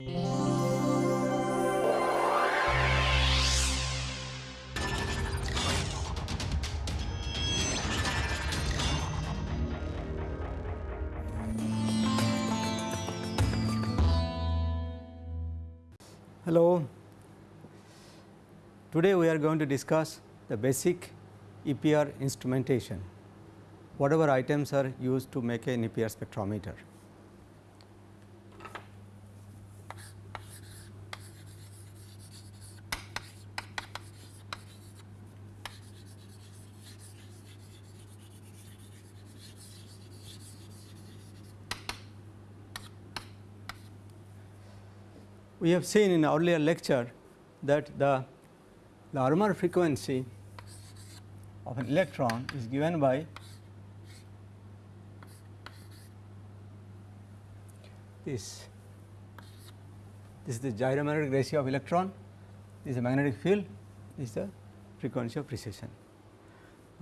Hello. Today we are going to discuss the basic EPR instrumentation, whatever items are used to make an EPR spectrometer. We have seen in earlier lecture that the Larmor frequency of an electron is given by this. This is the gyromagnetic ratio of electron, this is the magnetic field, this is the frequency of precession.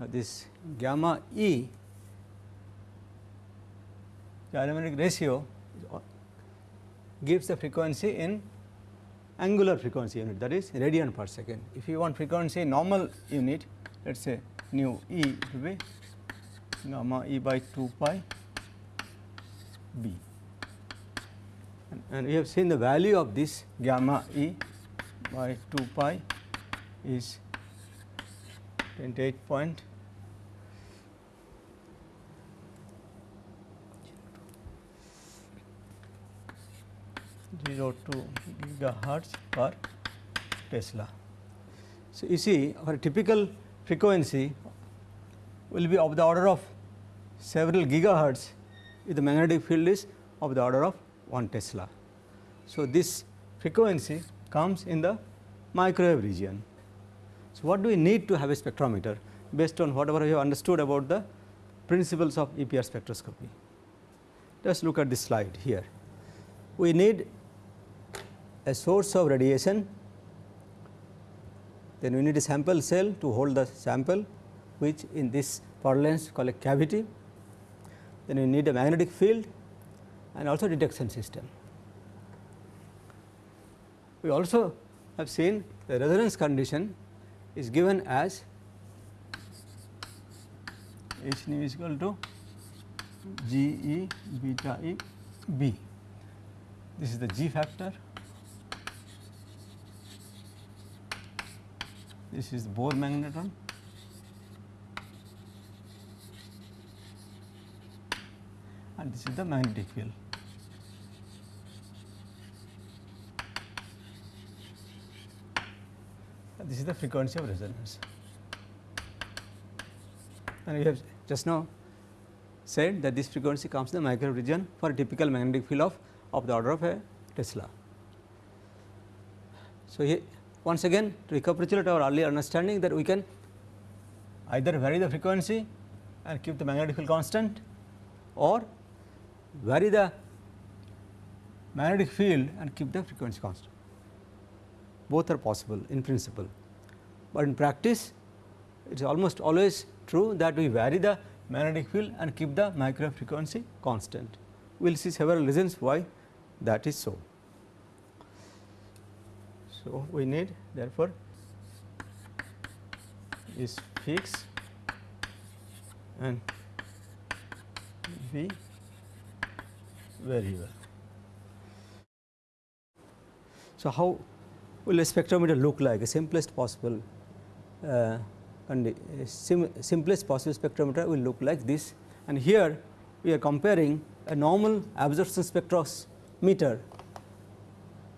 Uh, this gamma E gyromagnetic ratio gives the frequency in angular frequency unit that is radian per second. If you want frequency normal unit let us say nu e it will be gamma e by 2 pi b and, and we have seen the value of this gamma e by 2 pi is 28 0.02 gigahertz per Tesla. So, you see our typical frequency will be of the order of several gigahertz if the magnetic field is of the order of 1 Tesla. So, this frequency comes in the microwave region. So, what do we need to have a spectrometer based on whatever we have understood about the principles of EPR spectroscopy. Let us look at this slide here. We need a source of radiation, then we need a sample cell to hold the sample which in this parlance called a cavity, then we need a magnetic field and also detection system. We also have seen the resonance condition is given as H nu is equal to G E beta E B. This is the G factor this is the Bohr magneton and this is the magnetic field. And this is the frequency of resonance. And we have just now said that this frequency comes in the micro region for a typical magnetic field of, of the order of a Tesla. So, here once again to recapitulate our earlier understanding that we can either vary the frequency and keep the magnetic field constant or vary the magnetic field and keep the frequency constant. Both are possible in principle, but in practice it is almost always true that we vary the magnetic field and keep the micro frequency constant. We will see several reasons why that is so. So, we need therefore, is fixed and be variable. So, how will a spectrometer look like? A simplest possible uh, sim simplest possible spectrometer will look like this. And here we are comparing a normal absorption spectrometer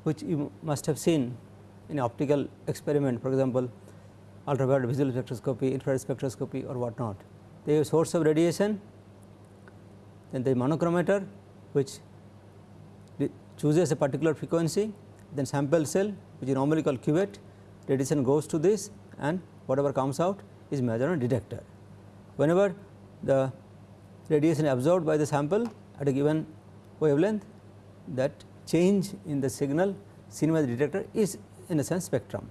which you must have seen in optical experiment for example, ultraviolet visible spectroscopy, infrared spectroscopy or what not. They have source of radiation, then the monochromator which chooses a particular frequency, then sample cell which is normally called cuvette, radiation goes to this and whatever comes out is measured on detector. Whenever the radiation absorbed by the sample at a given wavelength that change in the signal seen by the detector is in a sense spectrum.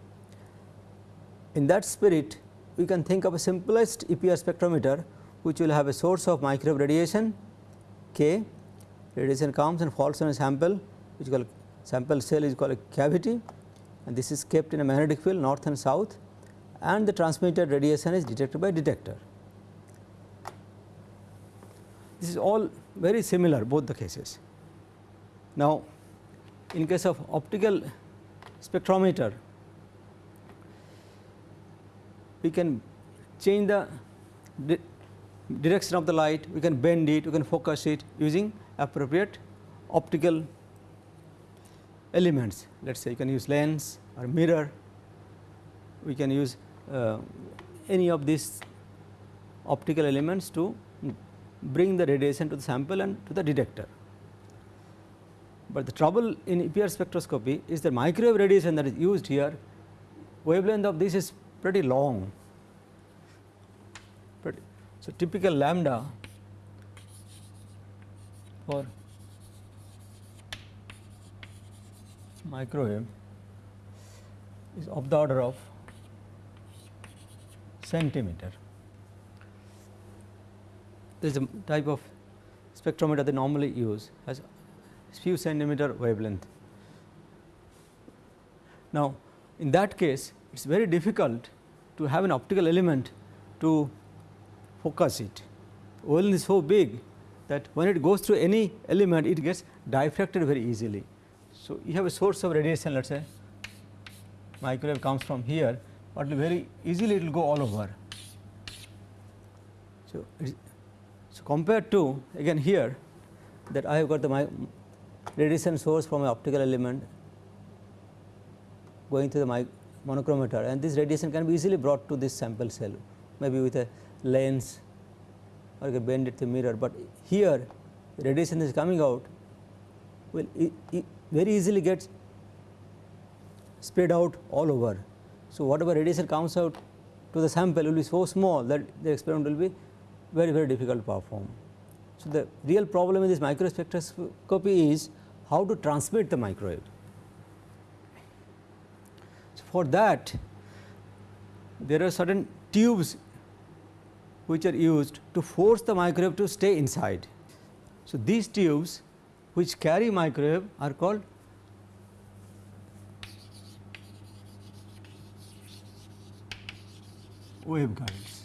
In that spirit we can think of a simplest EPR spectrometer which will have a source of microwave radiation K, radiation comes and falls on a sample which is called sample cell is called a cavity and this is kept in a magnetic field north and south and the transmitted radiation is detected by detector. This is all very similar both the cases. Now, in case of optical spectrometer, we can change the di direction of the light, we can bend it, we can focus it using appropriate optical elements. Let us say you can use lens or mirror, we can use uh, any of these optical elements to bring the radiation to the sample and to the detector. But the trouble in EPR spectroscopy is that microwave radiation that is used here, wavelength of this is pretty long. Pretty. So, typical lambda for microwave is of the order of centimeter. This is a type of spectrometer they normally use has few centimeter wavelength. Now, in that case it is very difficult to have an optical element to focus it. Wavelength is so big that when it goes through any element it gets diffracted very easily. So, you have a source of radiation let us say microwave comes from here, but very easily it will go all over. So, so compared to again here that I have got the radiation source from an optical element going to the monochromator and this radiation can be easily brought to this sample cell maybe with a lens or a can bend it to mirror, but here radiation is coming out will very easily gets spread out all over. So, whatever radiation comes out to the sample will be so small that the experiment will be very very difficult to perform. So, the real problem in this microspectroscopy is how to transmit the microwave. So, for that there are certain tubes which are used to force the microwave to stay inside. So, these tubes which carry microwave are called waveguides.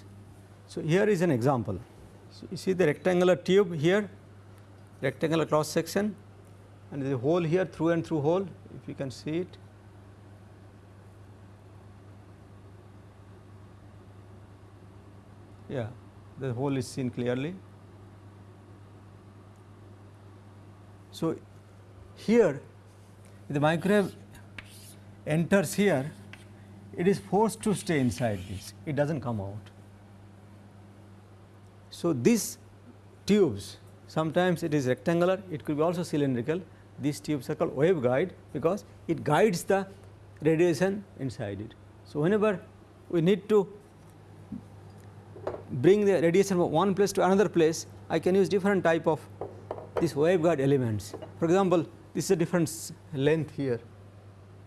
So, here is an example. You see the rectangular tube here, rectangular cross section and the hole here through and through hole if you can see it. Yeah, the hole is seen clearly. So, here the microwave enters here, it is forced to stay inside this, it does not come out. So, these tubes sometimes it is rectangular, it could be also cylindrical, these tubes are called waveguide because it guides the radiation inside it. So, whenever we need to bring the radiation from one place to another place, I can use different type of these waveguide elements. For example, this is a different length here,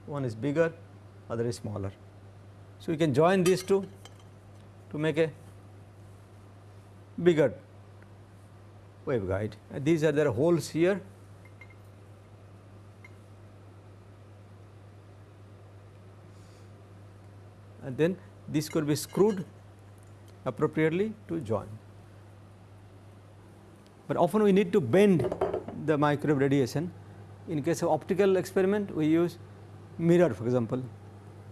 one is bigger, other is smaller. So, we can join these two to make a bigger waveguide. And these are there are holes here. And then this could be screwed appropriately to join but often we need to bend the microwave radiation. In case of optical experiment we use mirror for example,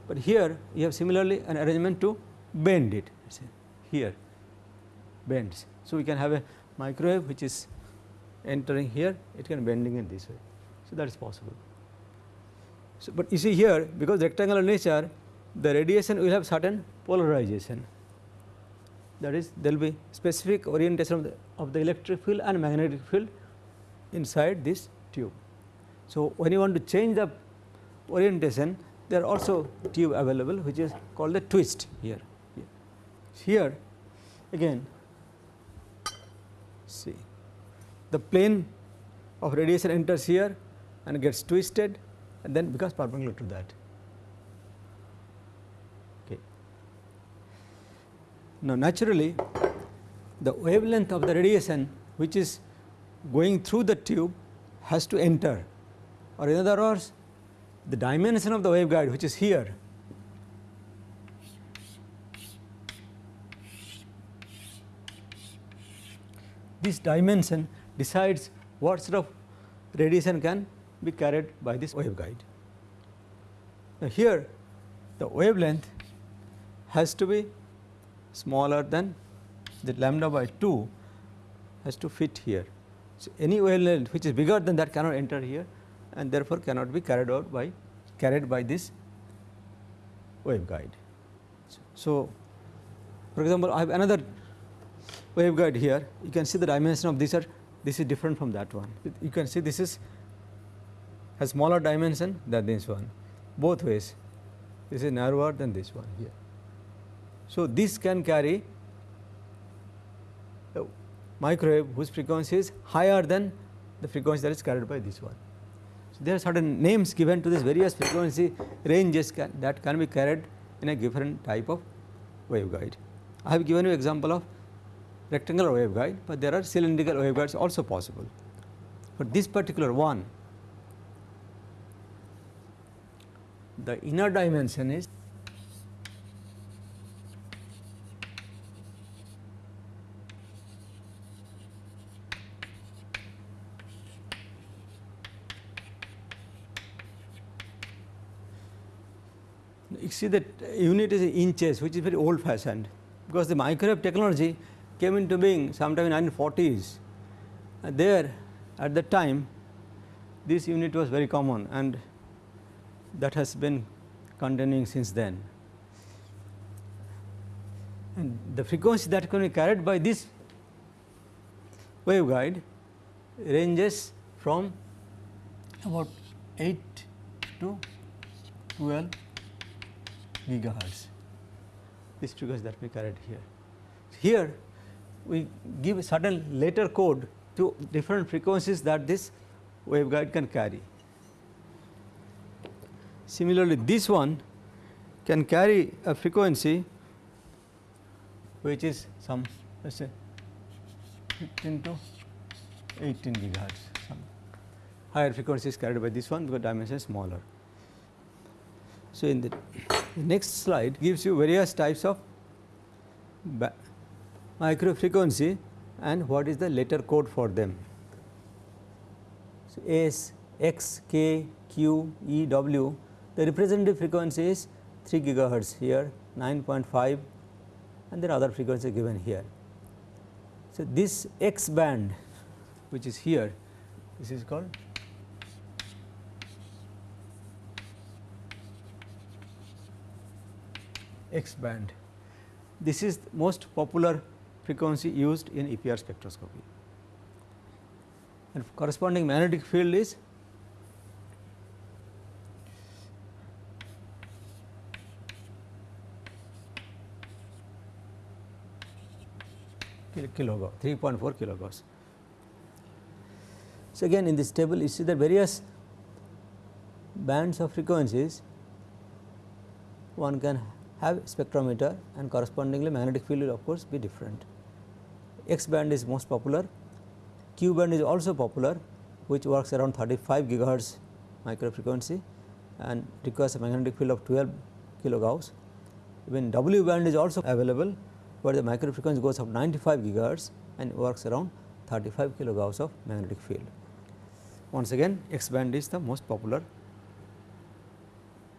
but here you have similarly an arrangement to bend it here bends. So, we can have a microwave which is entering here it can bending in this way. So, that is possible. So, but you see here because rectangular nature the radiation will have certain polarization that is there will be specific orientation of the, of the electric field and magnetic field inside this tube. So, when you want to change the orientation there are also tube available which is called the twist here. Here again see the plane of radiation enters here and gets twisted and then becomes perpendicular to that. Okay. Now, naturally the wavelength of the radiation which is going through the tube has to enter or in other words the dimension of the waveguide which is here this dimension decides what sort of radiation can be carried by this waveguide. Now, here the wavelength has to be smaller than the lambda by 2 has to fit here. So, any wavelength which is bigger than that cannot enter here and therefore, cannot be carried out by carried by this waveguide. So, for example, I have another waveguide here you can see the dimension of these are this is different from that one. You can see this is has smaller dimension than this one both ways this is narrower than this one here. So, this can carry a microwave whose frequency is higher than the frequency that is carried by this one. So, there are certain names given to this various frequency ranges can, that can be carried in a different type of waveguide. I have given you example of rectangular waveguide, but there are cylindrical waveguides also possible. For this particular one, the inner dimension is you see that unit is inches which is very old fashioned because the microwave technology came into being sometime in 1940s. And there at that time this unit was very common and that has been continuing since then. And the frequency that can be carried by this waveguide ranges from about 8 to 12 gigahertz. This frequency that we carried here. Here we give a certain later code to different frequencies that this waveguide can carry. Similarly, this one can carry a frequency which is some let us say 15 to 18 gigahertz some higher frequency is carried by this one because dimension is smaller. So, in the, the next slide gives you various types of micro frequency and what is the letter code for them. So, S, X, K, Q, E, W the representative frequency is 3 gigahertz here 9.5 and are other frequencies given here. So, this X band which is here this is called X band. This is most popular frequency used in EPR spectroscopy and corresponding magnetic field is kilogauss 3.4 kilogauss. So, again in this table you see the various bands of frequencies one can have spectrometer and correspondingly magnetic field will of course be different. X band is most popular, Q band is also popular which works around 35 gigahertz micro frequency and requires a magnetic field of 12 kilogauss. Even W band is also available where the micro frequency goes up 95 gigahertz and works around 35 kilogauss of magnetic field. Once again X band is the most popular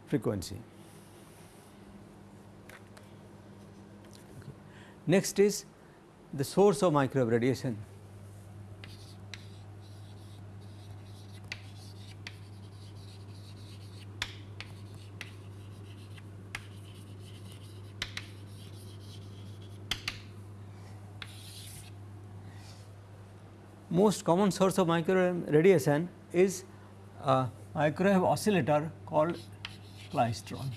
frequency. Next is the source of microwave radiation. most common source of microwave radiation is a microwave oscillator called klystron.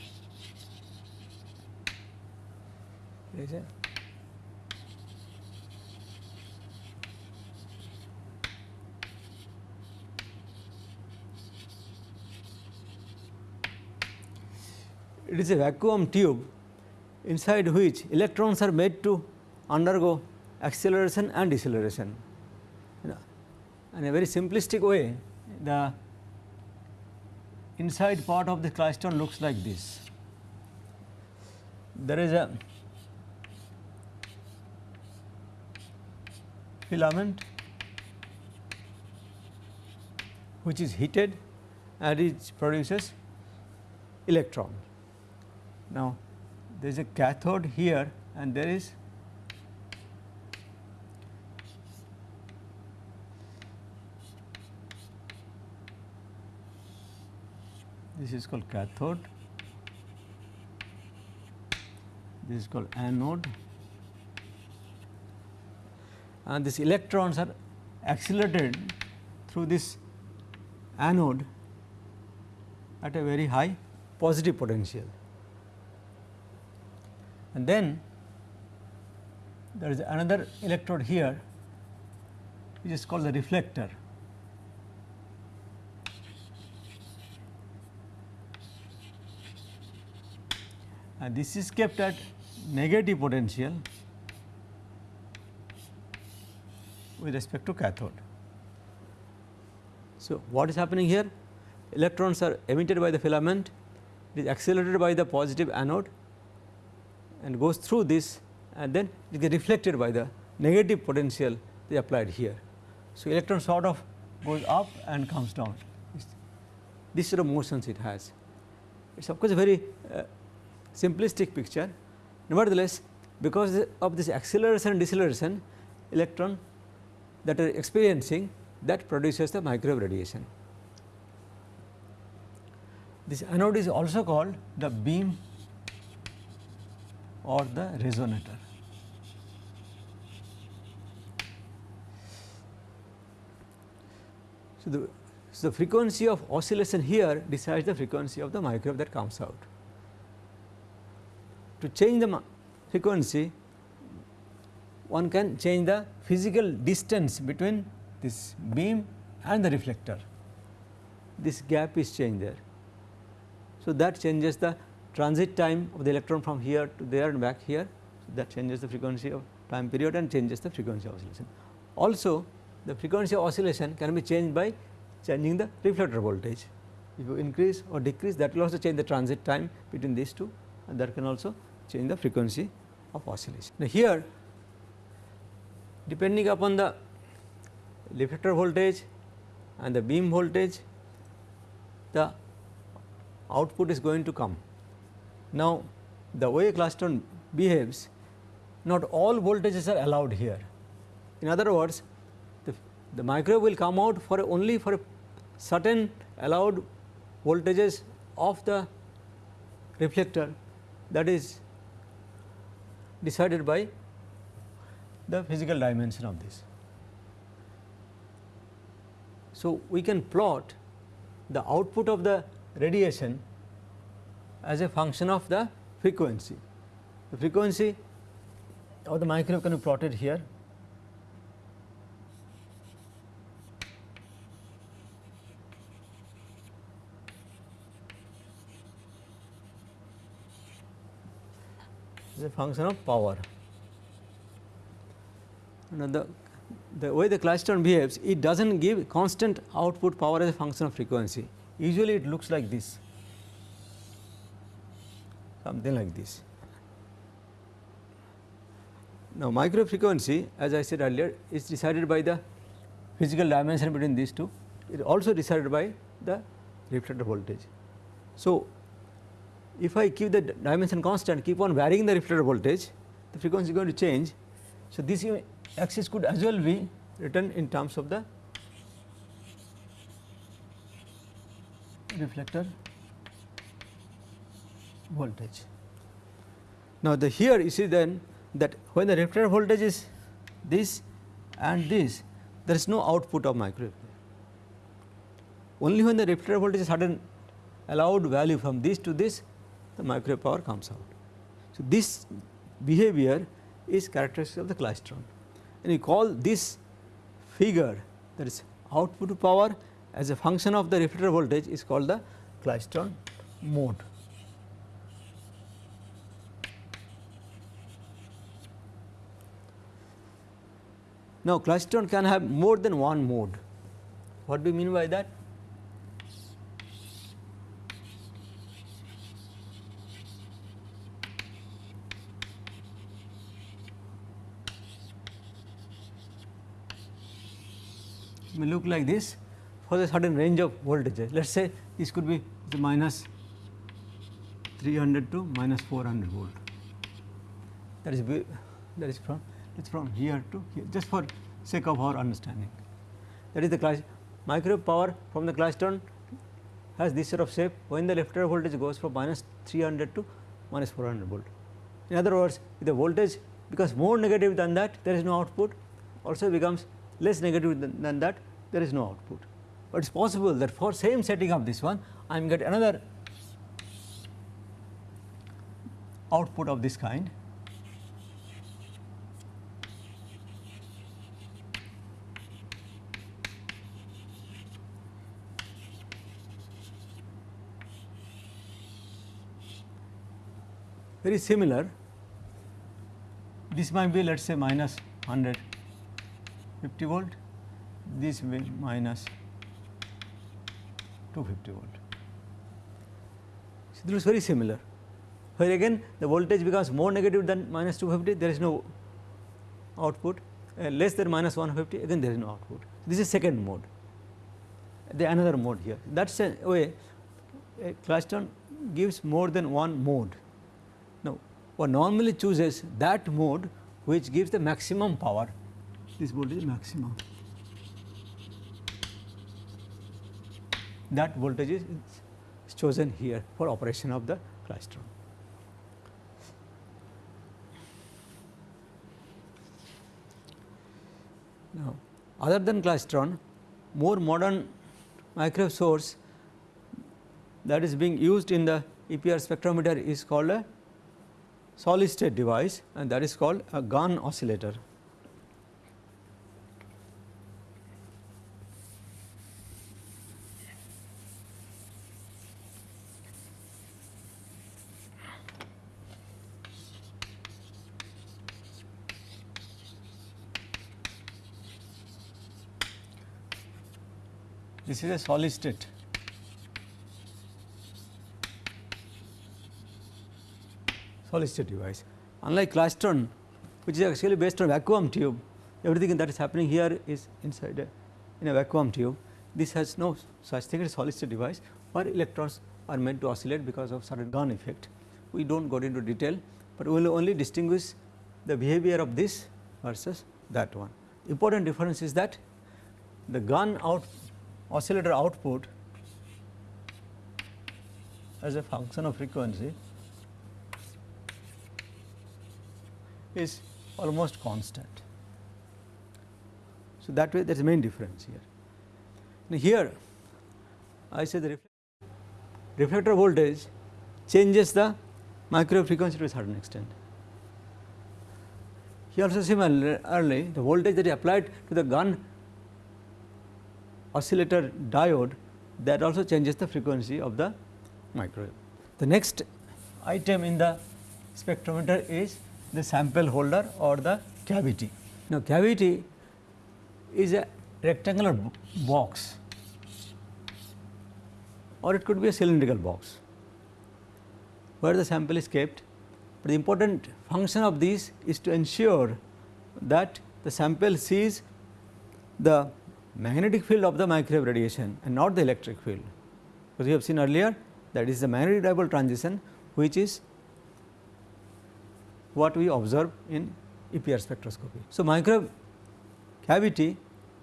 It is a vacuum tube inside which electrons are made to undergo acceleration and deceleration in a very simplistic way the inside part of the klystron looks like this. There is a filament which is heated and it produces electron. Now, there is a cathode here and there is this is called cathode, this is called anode and these electrons are accelerated through this anode at a very high positive potential. And then there is another electrode here which is called the reflector. And this is kept at negative potential with respect to cathode. So, what is happening here? Electrons are emitted by the filament, it is accelerated by the positive anode and goes through this and then it gets reflected by the negative potential they applied here. So, electron sort of goes up and comes down. This sort of motions it has. It is of course a very uh, simplistic picture. Nevertheless, because of this acceleration and deceleration, electron that are experiencing that produces the microwave radiation. This anode is also called the beam or the resonator. So, the, so the frequency of oscillation here decides the frequency of the microwave that comes out. To change the frequency, one can change the physical distance between this beam and the reflector. This gap is changed there. So, that changes the transit time of the electron from here to there and back here. That changes the frequency of time period and changes the frequency of oscillation. Also, the frequency of oscillation can be changed by changing the reflector voltage. If you increase or decrease that will also change the transit time between these two and that can also change the frequency of oscillation. Now, here depending upon the reflector voltage and the beam voltage the output is going to come. Now, the way klystron behaves not all voltages are allowed here. In other words the, the microwave will come out for only for certain allowed voltages of the reflector that is decided by the physical dimension of this. So, we can plot the output of the radiation as a function of the frequency. The frequency of the microwave can be plotted here. is a function of power. Now, the the way the klystron behaves, it does not give constant output power as a function of frequency. Usually it looks like this, something like this. Now, micro frequency as I said earlier is decided by the physical dimension between these two, it is also decided by the reflector voltage. So, if I keep the dimension constant keep on varying the reflector voltage, the frequency is going to change. So, this axis could as well be written in terms of the reflector voltage. Now, the here you see then that when the reflector voltage is this and this there is no output of microwave. Only when the reflector voltage is certain allowed value from this to this the microwave power comes out. So, this behavior is characteristic of the klystron and we call this figure that is output power as a function of the reflector voltage is called the klystron mode. Now, klystron can have more than one mode. What do we mean by that? It may look like this for a certain range of voltage. Let us say this could be minus 300 to minus 400 volt. That is that is from it's from here to here just for sake of our understanding. That is the class microwave power from the Klystron has this sort of shape when the left voltage goes from minus 300 to minus 400 volt. In other words, if the voltage becomes more negative than that there is no output also becomes less negative than, than that there is no output. But it is possible that for same setting of this one I am get another output of this kind very similar. This might be let us say minus 150 volt, this will minus 250 volt. So, this is very similar. Where again the voltage becomes more negative than minus 250 there is no output. Uh, less than minus 150 again there is no output. This is second mode. The another mode here. That is a way a Klystron gives more than one mode one normally chooses that mode which gives the maximum power, this voltage is maximum. That voltage is chosen here for operation of the Klystron. Now, other than Klystron, more modern microwave source that is being used in the EPR spectrometer is called a solid state device and that is called a Gunn oscillator. This is a solid state solid state device. Unlike Klystron which is actually based on vacuum tube everything that is happening here is inside a, in a vacuum tube. This has no such thing as solid state device where electrons are meant to oscillate because of certain Gunn effect. We do not go into detail, but we will only distinguish the behavior of this versus that one. Important difference is that the gun out oscillator output as a function of frequency is almost constant. So, that way that is the main difference here. Now, here I say the reflector voltage changes the microwave frequency to a certain extent. Here also similarly the voltage that is applied to the Gunn oscillator diode that also changes the frequency of the microwave. The next item in the spectrometer is the sample holder or the cavity. Now, cavity is a rectangular box or it could be a cylindrical box where the sample is kept. But the important function of this is to ensure that the sample sees the magnetic field of the microwave radiation and not the electric field. Because we have seen earlier that is the magnetic dipole transition which is what we observe in EPR spectroscopy. So, microwave cavity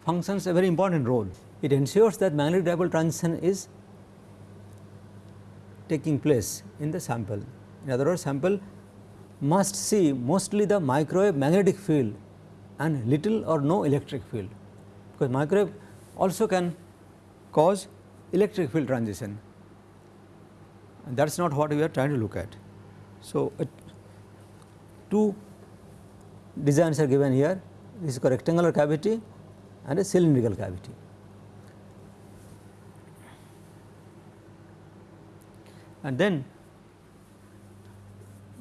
functions a very important role. It ensures that magnetic dipole transition is taking place in the sample. In other words, sample must see mostly the microwave magnetic field and little or no electric field, because microwave also can cause electric field transition and that is not what we are trying to look at. So, two designs are given here. This is a rectangular cavity and a cylindrical cavity. And then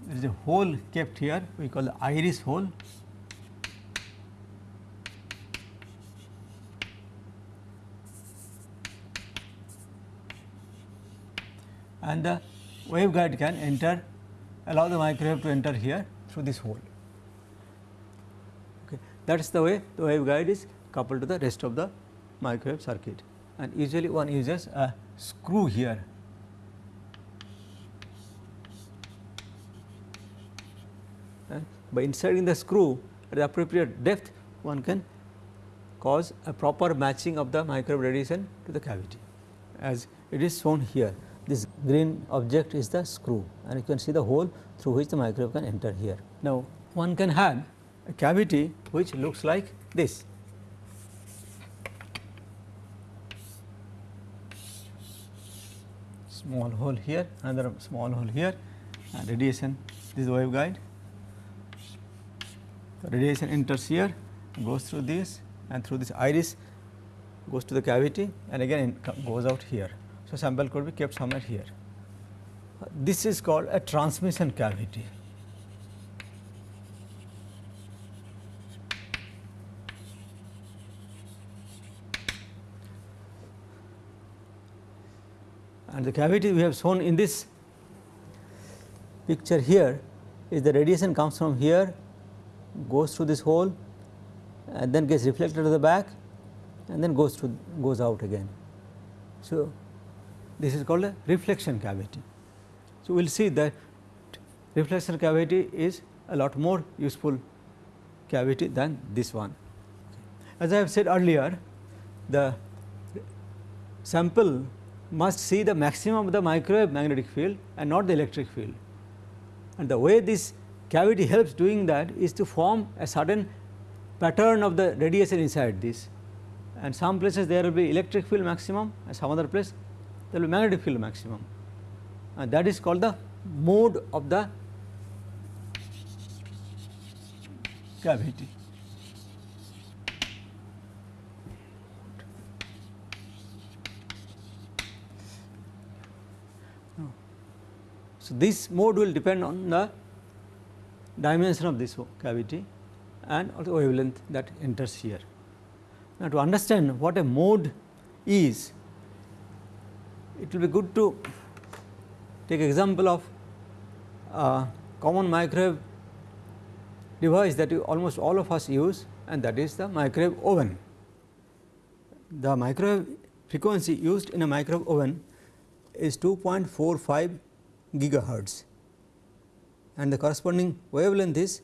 there is a hole kept here. We call the iris hole. And the waveguide can enter allow the microwave to enter here through this hole. Okay. That is the way the waveguide is coupled to the rest of the microwave circuit and usually one uses a screw here. By inserting the screw at the appropriate depth one can cause a proper matching of the microwave radiation to the cavity as it is shown here. This green object is the screw and you can see the hole through which the microwave can enter here. Now, one can have a cavity which looks like this. Small hole here, another small hole here and radiation this is the waveguide. So, radiation enters here goes through this and through this iris goes to the cavity and again goes out here. So, sample could be kept somewhere here. This is called a transmission cavity. And the cavity we have shown in this picture here is the radiation comes from here goes through this hole and then gets reflected to the back and then goes to goes out again. So, this is called a reflection cavity. So, we will see that reflection cavity is a lot more useful cavity than this one. As I have said earlier, the sample must see the maximum of the microwave magnetic field and not the electric field. And the way this cavity helps doing that is to form a certain pattern of the radiation inside this and some places there will be electric field maximum and some other place there will be magnetic field maximum and that is called the mode of the cavity. So, this mode will depend on the dimension of this cavity and also wavelength that enters here. Now, to understand what a mode is, it will be good to take example of a common microwave device that almost all of us use and that is the microwave oven. The microwave frequency used in a microwave oven is 2.45 gigahertz and the corresponding wavelength is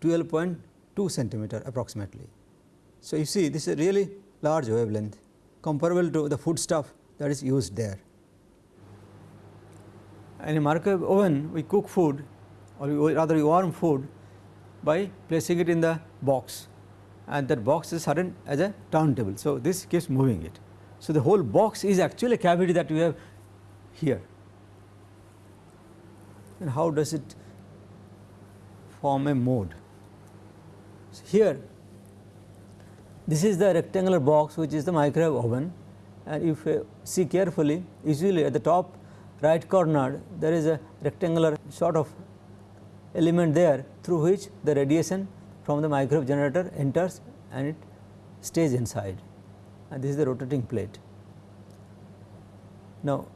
12.2 centimeter approximately. So, you see this is a really large wavelength comparable to the food stuff that is used there. In a microwave oven we cook food or rather we warm food by placing it in the box and that box is certain as a turntable. So, this keeps moving it. So, the whole box is actually a cavity that we have here and how does it form a mode. So, here this is the rectangular box which is the microwave oven and if you see carefully usually at the top right corner there is a rectangular sort of element there through which the radiation from the microwave generator enters and it stays inside and this is the rotating plate. Now,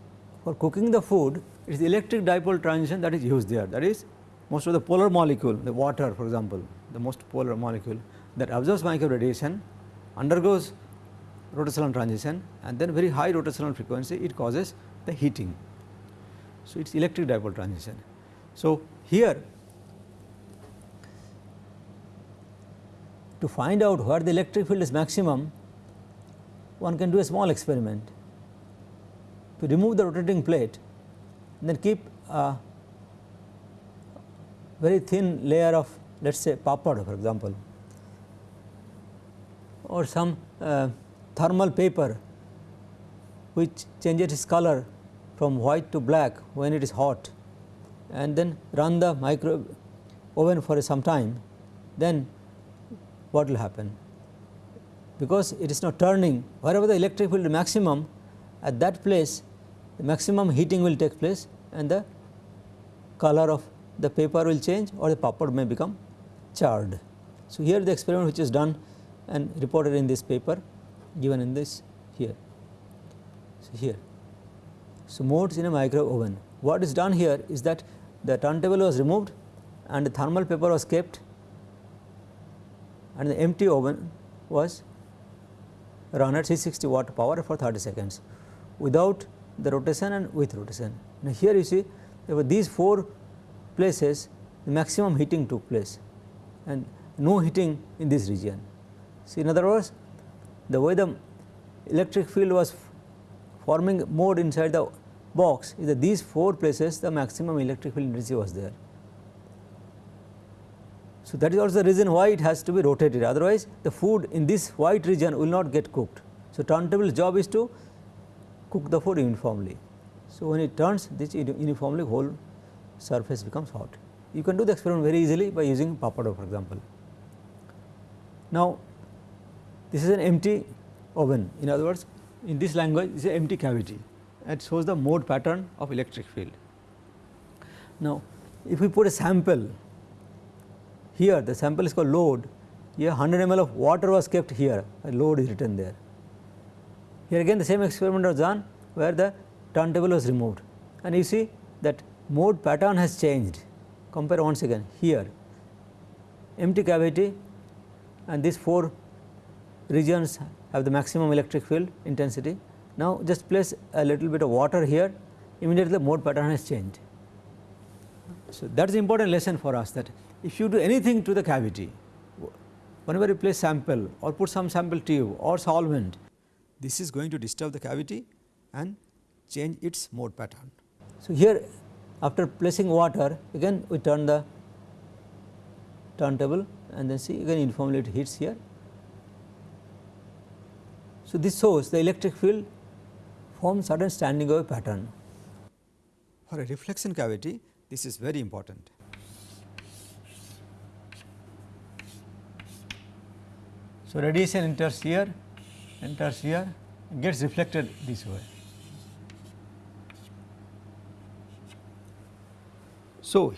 for cooking the food it is electric dipole transition that is used there that is most of the polar molecule the water for example the most polar molecule that absorbs microwave radiation undergoes rotational transition and then very high rotational frequency it causes the heating. So, it is electric dipole transition. So, here to find out where the electric field is maximum one can do a small experiment to remove the rotating plate then keep a very thin layer of let us say papad for example or some uh, thermal paper which changes its color from white to black when it is hot and then run the micro oven for some time then what will happen because it is not turning wherever the electric field is maximum at that place the maximum heating will take place and the color of the paper will change or the papad may become charred. So, here the experiment which is done and reported in this paper given in this here. So, here. So, modes in a micro oven. What is done here is that the turntable was removed and the thermal paper was kept and the empty oven was run at 660 watt power for 30 seconds without the rotation and with rotation. Now, here you see over these 4 places the maximum heating took place and no heating in this region. So, in other words the way the electric field was forming mode inside the box is that these 4 places the maximum electric field intensity was there. So, that is also the reason why it has to be rotated otherwise the food in this white region will not get cooked. So, turntable job is to cook the food uniformly. So, when it turns this uniformly whole surface becomes hot. You can do the experiment very easily by using pappardelle for example. Now, this is an empty oven in other words in this language it is an empty cavity and shows the mode pattern of electric field. Now, if we put a sample here the sample is called load, here 100 ml of water was kept here, a load is written there. Here again the same experiment was done where the turntable was removed and you see that mode pattern has changed. Compare once again here empty cavity and these 4 regions have the maximum electric field intensity. Now, just place a little bit of water here immediately the mode pattern has changed. So, that is important lesson for us that if you do anything to the cavity, whenever you place sample or put some sample tube or solvent, this is going to disturb the cavity and change its mode pattern. So, here after placing water again we turn the turntable and then see again uniformly it hits here. So, this shows the electric field forms certain standing wave pattern. For a reflection cavity this is very important. So, radiation enters here, enters here, gets reflected this way. So,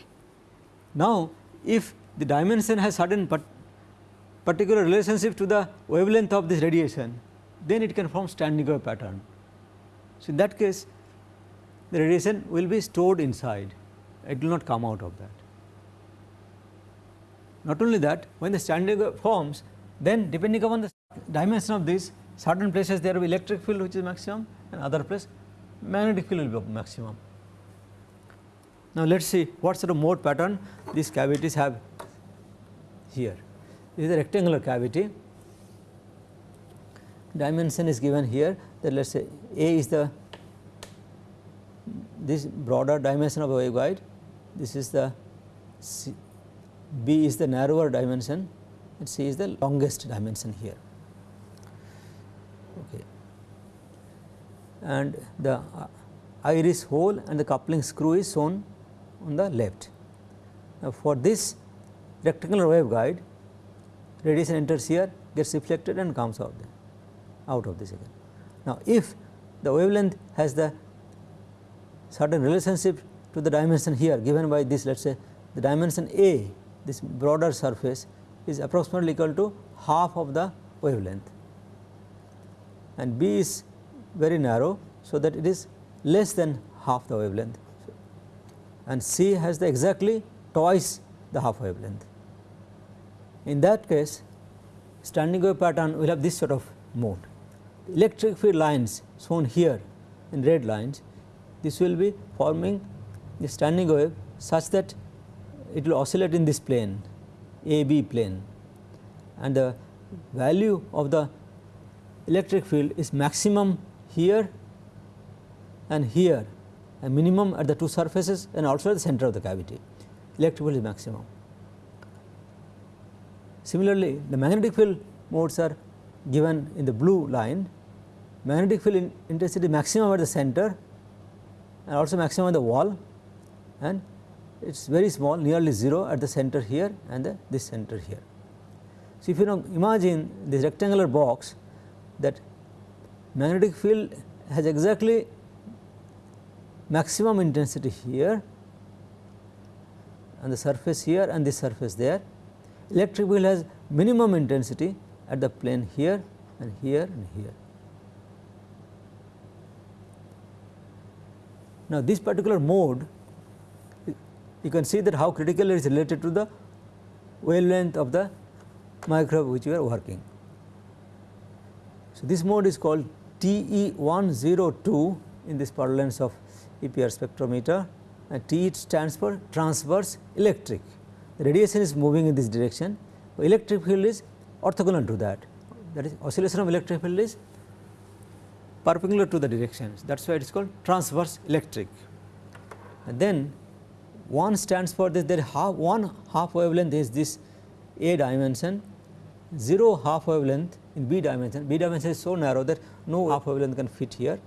now if the dimension has certain particular relationship to the wavelength of this radiation, then it can form standing wave pattern. So, in that case the radiation will be stored inside, it will not come out of that. Not only that, when the standing forms, then depending upon the dimension of this certain places there will be electric field which is maximum and other place magnetic field will be maximum. Now, let us see what sort of mode pattern these cavities have here. This is a rectangular cavity, dimension is given here that let us say A is the this broader dimension of a waveguide, this is the C, B is the narrower dimension and C is the longest dimension here. Okay. And the uh, iris hole and the coupling screw is shown on the left. Now, for this rectangular waveguide radiation enters here gets reflected and comes out there, out of this again. Now, if the wavelength has the certain relationship to the dimension here given by this let us say the dimension A this broader surface is approximately equal to half of the wavelength and B is very narrow. So, that it is less than half the wavelength and C has the exactly twice the half wavelength. In that case standing wave pattern will have this sort of mode. Electric field lines shown here in red lines this will be forming the standing wave such that it will oscillate in this plane a B plane and the value of the electric field is maximum here and here and minimum at the two surfaces and also at the center of the cavity electric field is maximum. Similarly, the magnetic field modes are given in the blue line magnetic field in intensity maximum at the center and also maximum at the wall and it is very small nearly 0 at the center here and the, this center here. So, if you now imagine this rectangular box that magnetic field has exactly maximum intensity here and the surface here and this surface there. Electric field has minimum intensity at the plane here and here and here. Now, this particular mode you can see that how critical it is related to the wavelength of the microwave which we are working. So, this mode is called TE102 in this parlance of EPR spectrometer and T stands for transverse electric. The radiation is moving in this direction, electric field is orthogonal to that that is oscillation of electric field is perpendicular to the directions that is why it is called transverse electric. And then one stands for this there half one half wavelength is this A dimension 0 half wavelength in B dimension, B dimension is so narrow that no half wavelength can fit here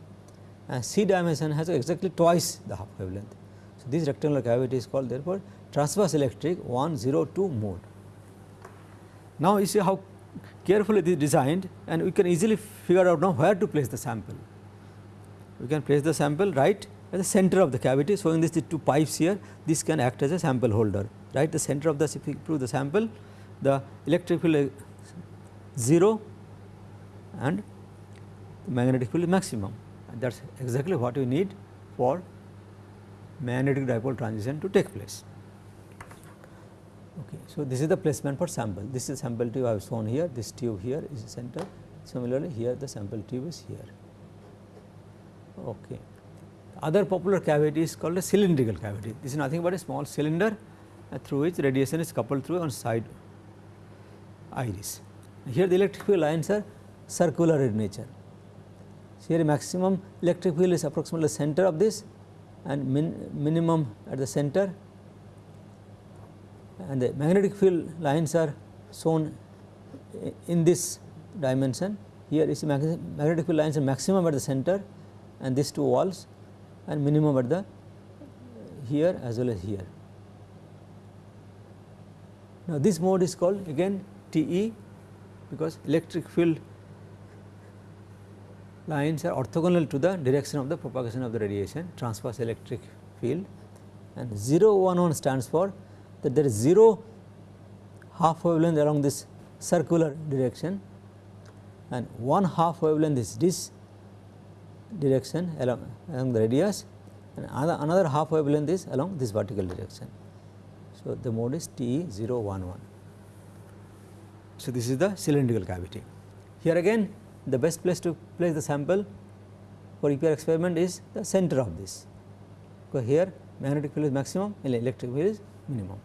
and C dimension has exactly twice the half wavelength. So, this rectangular cavity is called therefore transverse electric 102 mode. Now, you see how carefully it is designed and we can easily figure out now where to place the sample. We can place the sample right at the center of the cavity So, in this the two pipes here this can act as a sample holder right the center of the if you prove the sample the electric field 0 and the magnetic field maximum and that is exactly what we need for magnetic dipole transition to take place. Okay. So, this is the placement for sample this is sample tube I have shown here this tube here is the center similarly here the sample tube is here. Okay. Other popular cavity is called a cylindrical cavity this is nothing but a small cylinder uh, through which radiation is coupled through on side iris. Here the electric field lines are circular in nature. So, here maximum electric field is approximately center of this and min minimum at the center and the magnetic field lines are shown in this dimension. Here is magnetic field lines are maximum at the center and these two walls and minimum at the here as well as here. Now, this mode is called again TE because electric field lines are orthogonal to the direction of the propagation of the radiation transverse electric field and 0 1 1 stands for that there is 0 half wavelength along this circular direction and 1 half wavelength is this direction along, along the radius and another, another half wavelength is along this vertical direction. So, the mode is TE 0 1 1. So, this is the cylindrical cavity. Here again the best place to place the sample for EPR experiment is the center of this, because here magnetic field is maximum and electric field is minimum.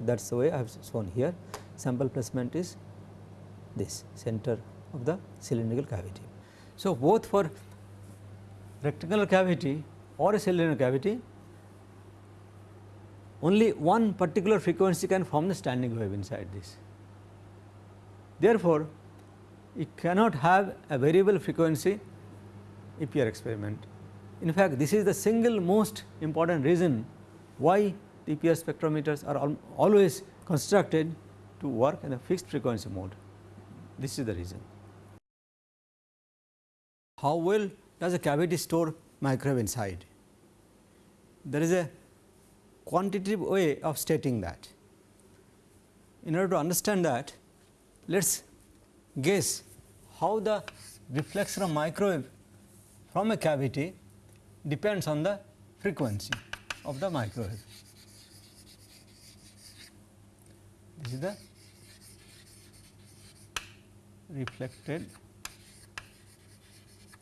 That is the way I have shown here sample placement is this center of the cylindrical cavity. So, both for rectangular cavity or a cylindrical cavity only one particular frequency can form the standing wave inside this. Therefore, you cannot have a variable frequency EPR experiment. In fact, this is the single most important reason why EPR spectrometers are al always constructed to work in a fixed frequency mode. This is the reason. How well does a cavity store microwave inside? There is a quantitative way of stating that. In order to understand that, let us guess how the reflection of microwave from a cavity depends on the frequency of the microwave. This is the reflected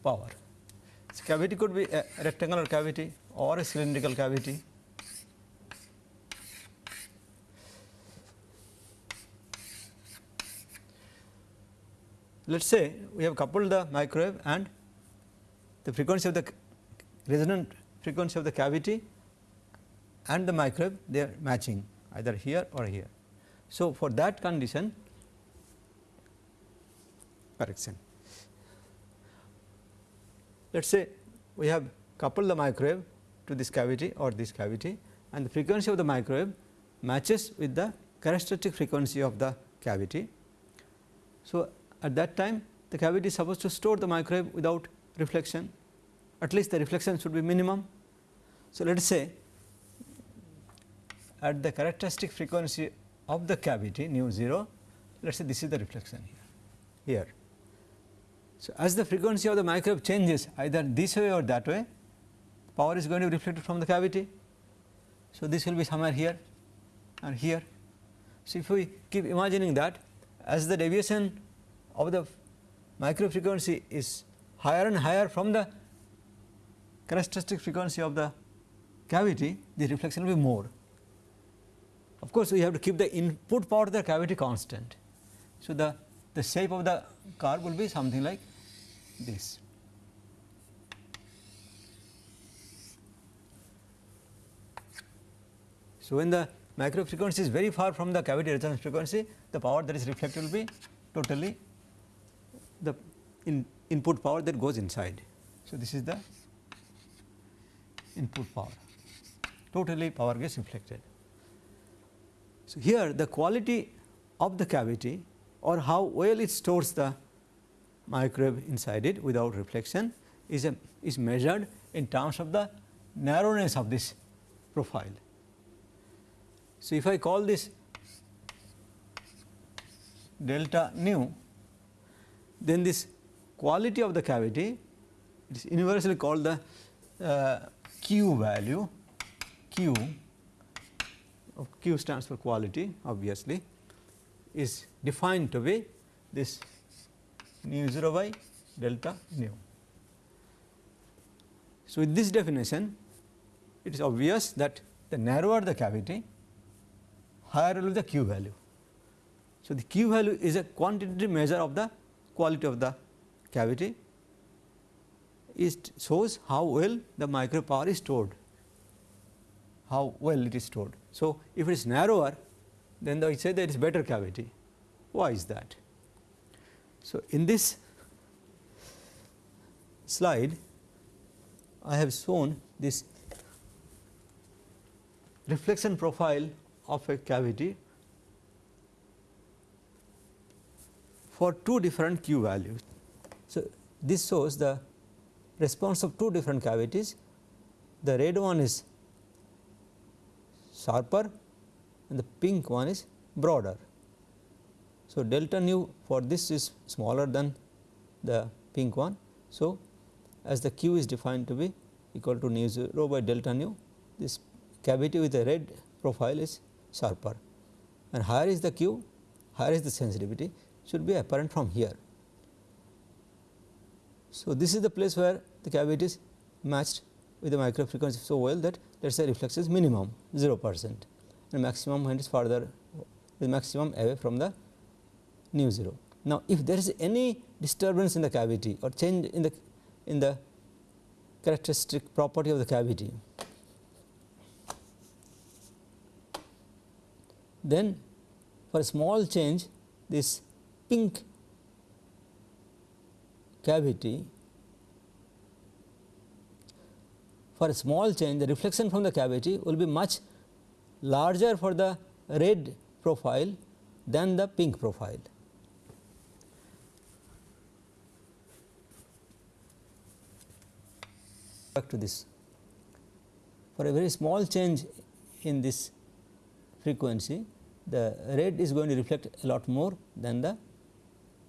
power. So, cavity could be a rectangular cavity or a cylindrical cavity let us say we have coupled the microwave and the frequency of the resonant frequency of the cavity and the microwave they are matching either here or here. So, for that condition correction let us say we have coupled the microwave to this cavity or this cavity and the frequency of the microwave matches with the characteristic frequency of the cavity. So, at that time the cavity is supposed to store the microwave without reflection at least the reflection should be minimum. So, let us say at the characteristic frequency of the cavity nu 0 let us say this is the reflection here here. So, as the frequency of the microwave changes either this way or that way power is going to be reflected from the cavity. So, this will be somewhere here and here. So, if we keep imagining that as the deviation of the micro frequency is higher and higher from the characteristic frequency of the cavity, the reflection will be more. Of course, we have to keep the input power of the cavity constant. So, the, the shape of the curve will be something like this. So, when the micro frequency is very far from the cavity resonance frequency, the power that is reflected will be totally the in input power that goes inside. So, this is the input power, totally power gets reflected. So, here the quality of the cavity or how well it stores the microwave inside it without reflection is a, is measured in terms of the narrowness of this profile. So, if I call this delta nu, then this quality of the cavity it is universally called the uh, Q value, Q Of q stands for quality obviously is defined to be this nu 0 by delta nu. So, with this definition it is obvious that the narrower the cavity higher will be the Q value. So, the Q value is a quantitative measure of the quality of the cavity it shows how well the micro power is stored, how well it is stored. So, if it is narrower then I say that it is better cavity. Why is that? So, in this slide I have shown this reflection profile of a cavity for two different q values. So, this shows the response of two different cavities. The red one is sharper and the pink one is broader. So, delta nu for this is smaller than the pink one. So, as the q is defined to be equal to nu 0 by delta nu, this cavity with a red profile is sharper and higher is the q, higher is the sensitivity should be apparent from here. So, this is the place where the cavity is matched with the micro frequency so well that let us say reflex is minimum 0 percent and maximum when it is further the maximum away from the nu 0. Now, if there is any disturbance in the cavity or change in the in the characteristic property of the cavity, then for a small change this pink cavity for a small change the reflection from the cavity will be much larger for the red profile than the pink profile. Back to this for a very small change in this frequency the red is going to reflect a lot more than the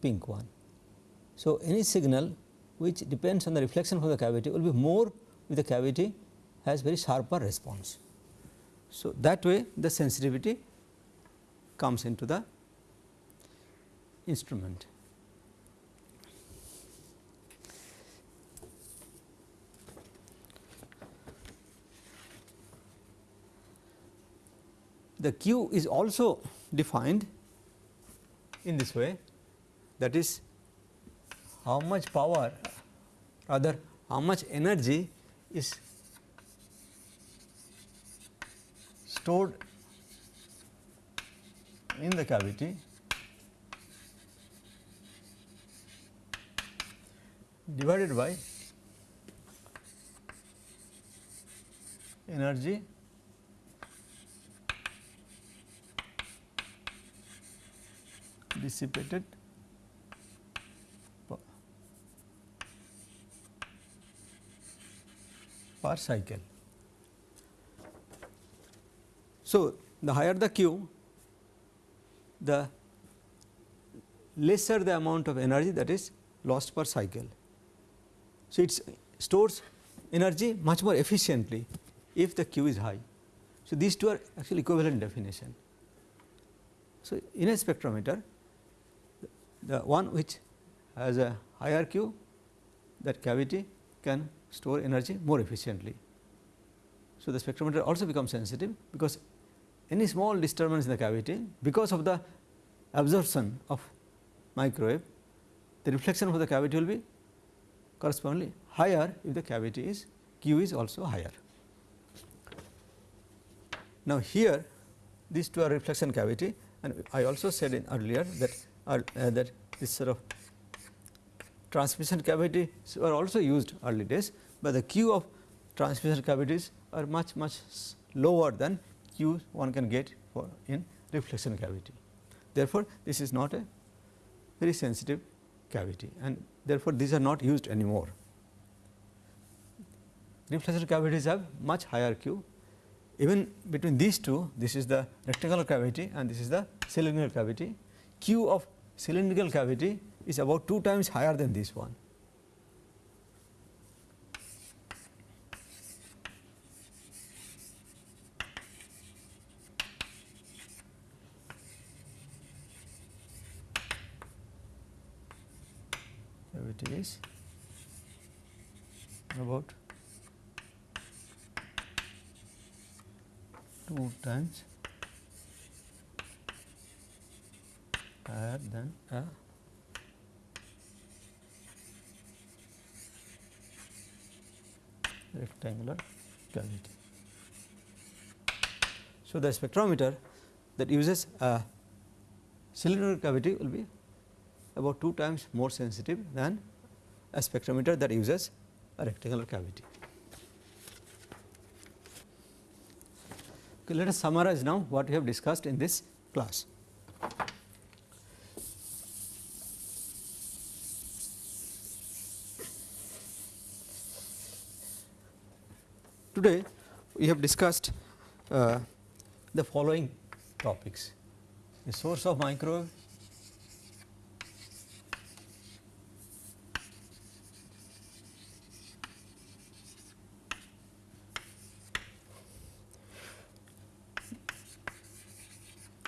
pink one. So, any signal which depends on the reflection from the cavity will be more with the cavity has very sharper response. So, that way the sensitivity comes into the instrument. The Q is also defined in this way that is how much power rather how much energy is stored in the cavity. Divided by energy. Dissipated per cycle. So, the higher the Q, the lesser the amount of energy that is lost per cycle. So, it stores energy much more efficiently if the Q is high. So, these two are actually equivalent definition. So, in a spectrometer the one which has a higher Q that cavity can store energy more efficiently. So, the spectrometer also becomes sensitive because any small disturbance in the cavity because of the absorption of microwave the reflection of the cavity will be correspondingly higher if the cavity is Q is also higher. Now, here these two are reflection cavity and I also said in earlier that uh, that this sort of transmission cavities were also used early days, but the Q of transmission cavities are much much lower than Q one can get for in reflection cavity. Therefore, this is not a very sensitive cavity and therefore, these are not used anymore. Reflection cavities have much higher Q even between these two this is the rectangular cavity and this is the cylindrical cavity. Q of cylindrical cavity is about 2 times higher than this one. Cavity is about 2 times higher than a rectangular cavity. So, the spectrometer that uses a cylindrical cavity will be about 2 times more sensitive than a spectrometer that uses a rectangular cavity. Okay, let us summarize now what we have discussed in this class. Today we have discussed uh, the following topics. The source of microwave,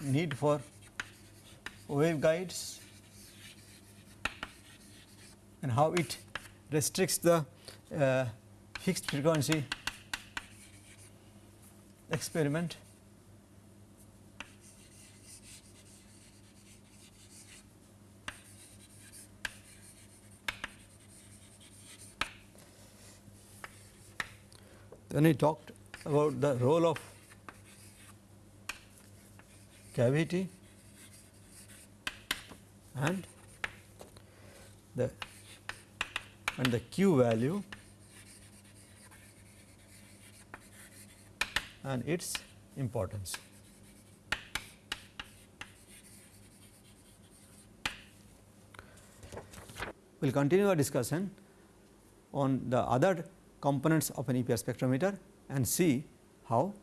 need for waveguides. And how it restricts the uh, fixed frequency experiment. Then he talked about the role of cavity and the and the q value and its importance. We will continue our discussion on the other components of an EPR spectrometer and see how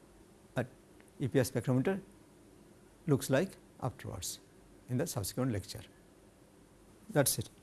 a EPR spectrometer looks like afterwards in the subsequent lecture. That is it.